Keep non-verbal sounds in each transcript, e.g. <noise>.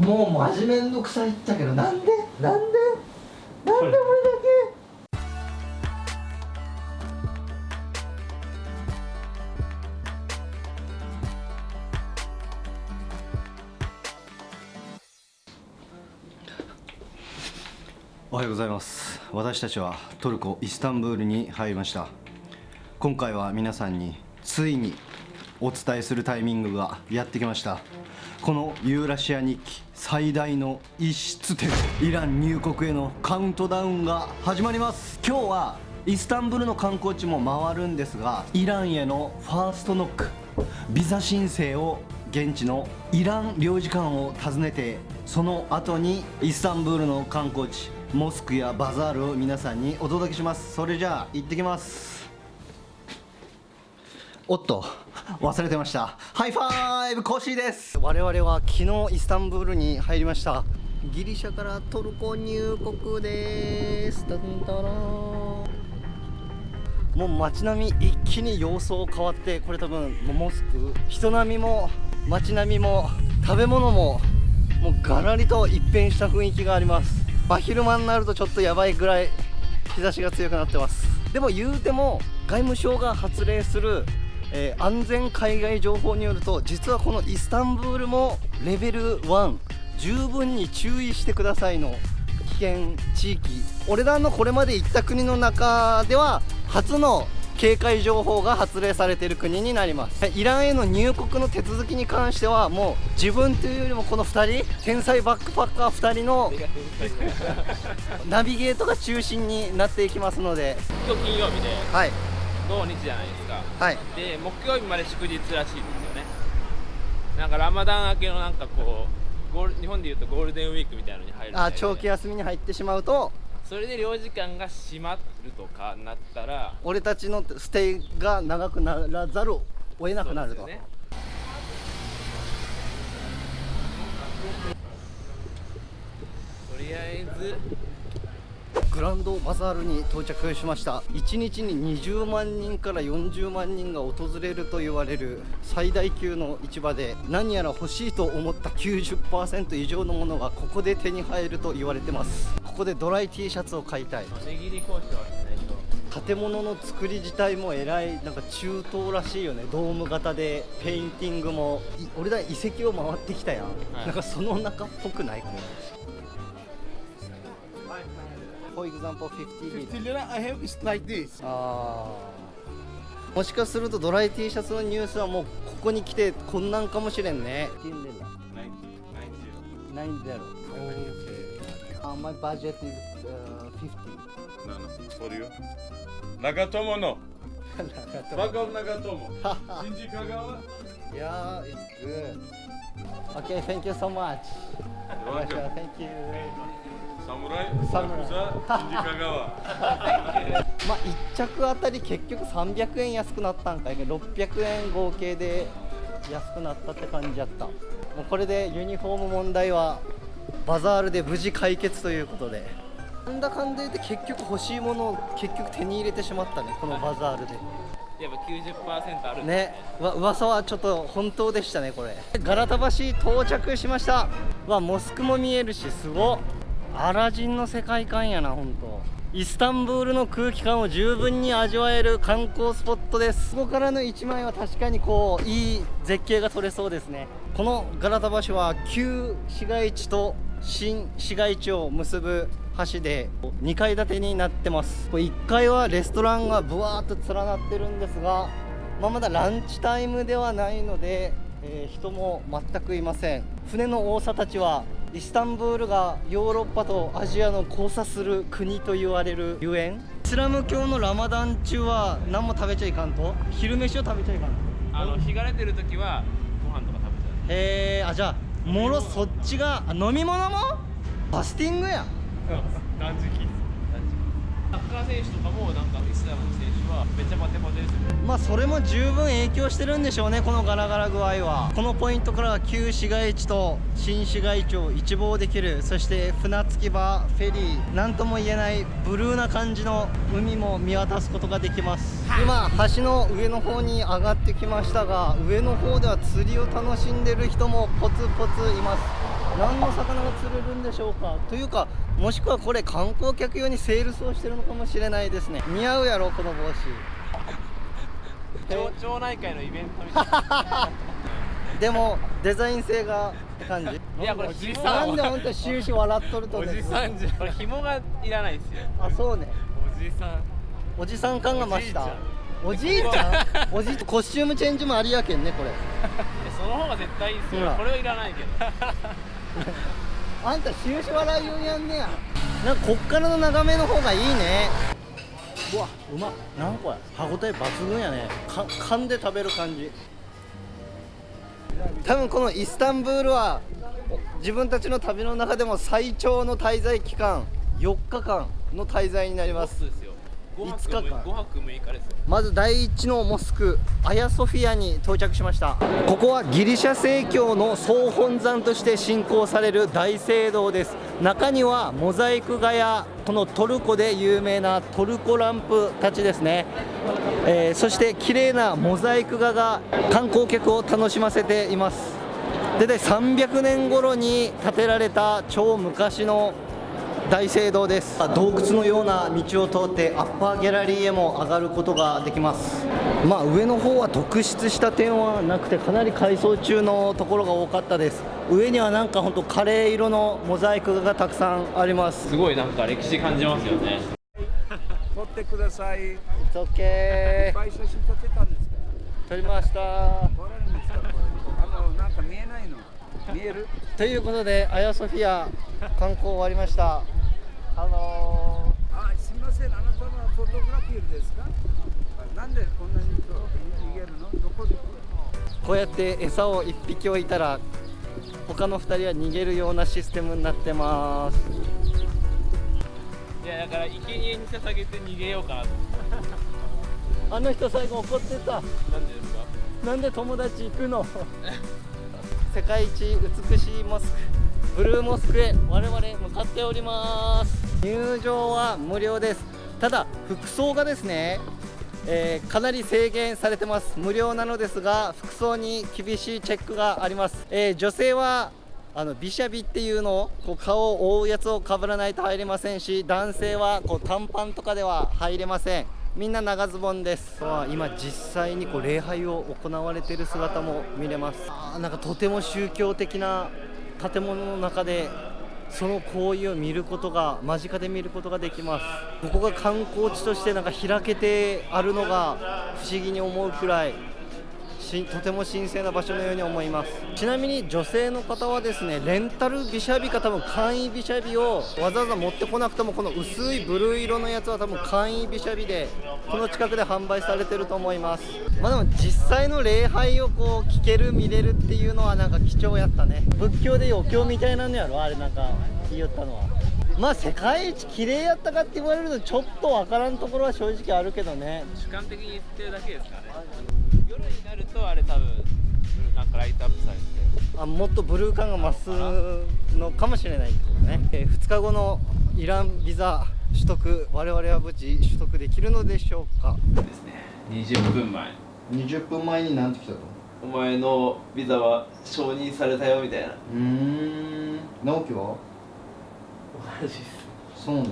もうマジめんどくさいっちゃけどなんで？なんで？なんで俺だけ？おはようございます。私たちはトルコイスタンブールに入りました。今回は皆さんについにお伝えするタイミングがやってきました。このユーラシア日記最大の一室店イラン入国へのカウントダウンが始まります。今日はイスタンブールの観光地も回るんですがイランへのファーストノックビザ申請を現地のイラン領事館を訪ねてその後にイスタンブールの観光地モスクやバザールを皆さんにお届けします。それじゃあ行ってきます。おっと。忘れてました。ハイファイブコシーです。我々は昨日イスタンブールに入りました。ギリシャからトルコ入国です。タンタラーもう街並み一気に様相変わってこれ多分モスク人並みも街並みも食べ物ももうガラリと一変した雰囲気があります。真昼間になるとちょっとやばいぐらい日差しが強くなってます。でも言うても外務省が発令する、えー安全海外情報によると実はこのイスタンブールもレベル1十分に注意してくださいの危険地域俺らのこれまで行った国の中では初の警戒情報が発令されている国になります。イランへの入国の手続きに関してはもう自分というよりもこの2人天才バックパッカー2人の <laughs> ナビゲートが中心になっていきますので。今日金曜日ではい土日じゃないですか。はい。で木曜日まで祝日らしいんですよね。なんかラマダン明けのなんかこうゴール日本でいうとゴールデンウィークみたいなのに入るあ長期休みに入ってしまうと。それで領事館が閉まるとかなったら。俺たちのステイが長くならざるを得なくなると、ね。とりあえずグランドバザールに到着しました。1日に20万人から40万人が訪れると言われる最大級の市場で何やら欲しいと思った90%以上のものがここで手に入ると言われてます。ここでドライ T シャツを買いたい。建物の作り自体もえらいなんか中東らしいよね。ドーム型でペインティングも。い俺ら遺跡を回ってきたやん、はい。なんかその中っぽくない？これ for example, 50 lira. 50もしかするとドライ T シャツのニュースはもうここに来てこんなんかもしれんね。90。90。90。90。90。90。90。90。90。90。90。90。90。90。90。90。90。90。90。90。90。90。90。90。90。90。90。90。90。90。90。Shinji Kagawa? <laughs> まあ1着あたり結局300円安くなったんかいけど600円合計で安くなったって感じやった。もうこれでユニフォーム問題はバザールで無事解決ということで。なんだかんだ言って結局欲しいものを結局手に入れてしまったね。このバザールで。やっぱ90%あるんですね。わ噂はちょっと本当でしたねこれ。ガラタ橋到着しました。わモスクも見えるしすごっアラジンの世界観やな本当。イスタンブールの空気感を十分に味わえる観光スポットです。ここからの一枚は確かにこういい絶景が撮れそうですね。このガラタ橋は旧市街地と新市街地を結ぶ橋で2階建てになってます。これ1階はレストランがブワーっと連なってるんですが、まあ、まだランチタイムではないので、えー人も全くいません。船の多さたちはイスタンブールがヨーロッパとアジアの交差する国と言われるゆえん。イスラム教のラマダン中は何も食べちゃいかんと？昼飯を食べちゃいかんと？あの日が出てる時はご飯とか食べちゃう。へえあじゃあもろそっちがあ飲み物も？ファスティングやん。断食サッカー選手とかもなんかイスラムの選手はめっちゃバテバテですよね。まあそれも十分影響してるんでしょうねこのガラガラ具合は。このポイントからは旧市街地と新市街地を一望できる。そして船着き場フェリーなんとも言えないブルーな感じの海も見渡すことができます。今橋の上の方に上がってきましたが上の方では釣りを楽しんでる人もポツポツいます何の魚が釣れるんでしょうか？というかもしくはこれ観光客用にセールスをしてるのかもしれないですね。似合うやろこの帽子。<laughs> 町町内会のイベントみたいな。<laughs> でもデザイン性がって感じ？<laughs> いやこれじいさなんんでほんと終始笑っとるとねおじさんじゃこれ紐がいらないですよ。あそうね。おじさん。おじさん感が増した。おおじいちゃん？おじいコスチュームチェンジもありやけんねこれ。えその方が絶対いいですよ。これはいらないけどあんた終始笑いようやんねや。なんかこっからの眺めの方がいいね。うわうまっ。なんこれ。歯応え抜群やね。か噛んで食べる感じ。多分このイスタンブールはお自分たちの旅の中でも最長の滞在期間。4日間の滞在になります5日間5泊6日です。まず第一のモスクアヤソフィアに到着しました。ここはギリシャ正教の総本山として信仰される大聖堂です。中にはモザイク画やこのトルコで有名なトルコランプたちですね、えーそして綺麗なモザイク画が観光客を楽しませています。でで300年頃に建てられた超昔の大聖堂です洞窟のような道を通ってアッパーギャラリーへも上がることができますまあ上の方は特筆した点はなくてかなり改装中のところが多かったです上にはなんかほんとカレー色のモザイク画がたくさんありますすごいなんか歴史感じますよね撮ってください。いっぱい写真撮ってたんですか。撮りました撮れるんですか？これあのなんか見えないの。見える？ということでアヤソフィア観光終わりましたハロあ、すみません。あなたはフォトグラフィーですか？なんでこんなに逃げるの？どこで？ーこうやって餌を1匹置いたら他の2人は逃げるようなシステムになってますいやだから生贄に捧げて逃げようかなとあの人最後怒ってたなんでですか？なんで友達行くの？世界一美しいモスクブルーモスクへ我々向かっております入場は無料です。ただ服装がですね、えーかなり制限されてます。無料なのですが服装に厳しいチェックがあります、えー女性はあのビシャビっていうのをこう顔を覆うやつをかぶらないと入れませんし男性はこう短パンとかでは入れません。みんな長ズボンです。わあ今実際にこう礼拝を行われている姿も見れます。あなんかとても宗教的な建物の中でその行為を見ることが間近で見ることができます。ここが観光地としてなんか開けてあるのが不思議に思うくらい。しとても神聖な場所のように思います。ちなみに女性の方はですねレンタルビシャビか多分簡易ビシャビをわざわざ持ってこなくてもこの薄いブルー色のやつは多分簡易ビシャビでこの近くで販売されてると思います。まあでも実際の礼拝をこう聞ける見れるっていうのはなんか貴重やったね。仏教で余興みたいなのやろあれなんか言いよったのは。まあ世界一綺麗やったかって言われるとちょっとわからんところは正直あるけどね。主観的に言ってるだけですからね。夜になるとあれ多分なんかライトアップされてあもっとブルー感が増すのかもしれないってことね、え2日後のイランビザ取得我々は無事取得できるのでしょうか？ですね。20分前。20分前に何て来たとお前のビザは承認されたよみたいな。うーん。直樹は？同じです。そうね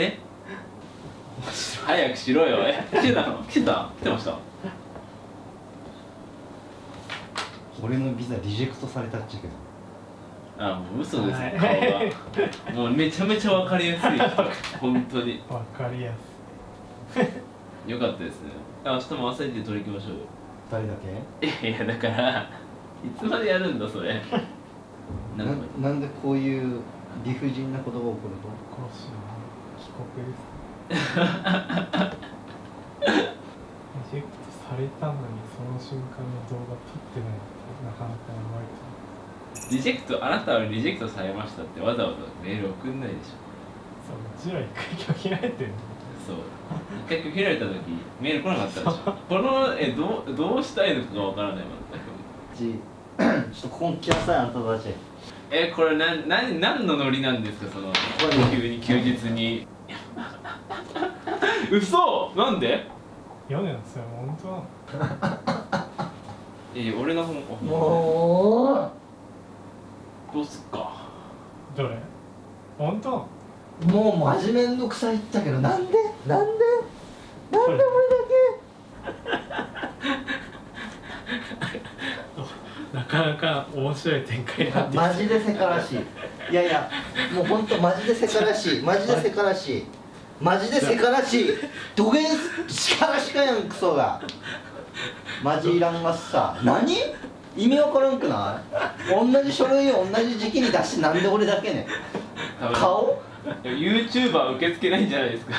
え？早くしろよ。え？来てたの？来てた？来てました？俺のビザリジェクトされたっちゃけど。あもう嘘です。よ顔が。もうめちゃめちゃ分かりやすい。本当に。わかりやすよかったです。ねあ明日も朝一で取り行きましょうよ。誰だけ？いやだからいつまでやるんだそれ？ななんかなんでこういう理不尽なことが起こると帰国です。リジェクトされたのにその瞬間の動画撮ってないってなかなかやばい。とリジェクトあなたはリジェクトされましたってわざわざメール送んないでしょ。そううちら一回拒否られてるそう。一回拒否られた時メール来なかったでしょ。このえどうどうしたいのかがわからない全くちちょっとここに来なさいあんたたちえこれなんなん何のノリなんですかその急に休日に。<laughs> 嘘！なんで？屋根のそれ本当。<laughs> えー、俺の方もどうすっか？どれ？本当？うもうマジめんどくさいっちゃけどなんで？なんで？なんでなかなか面白い展開になってマジでせからしいいやいやもうほんとマジでせからしい。マジでせからしいマジでせからしいどげんしからしかやんクソが。マジいらんがっさ。何？意味わからんくない？同じ書類を同じ時期に出してなんで俺だけね顔？YouTuber 受け付けないんじゃないですか。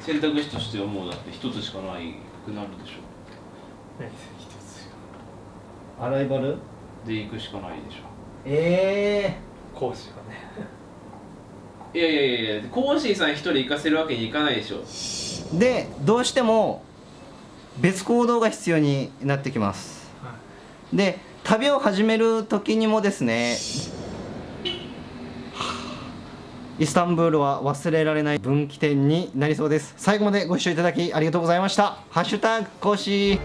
選択肢としてはもうだって一つしかないくなるでしょアライバルで行くしかないでしょ。え講師がね。いやいやいやいやコーシーさん一人行かせるわけにいかないでしょ。ーでどうしても別行動が必要になってきます。はで旅を始める時にもですねイスタンブールは忘れられない分岐点になりそうです。最後までご視聴いただきありがとうございました。ハッシュタグ講師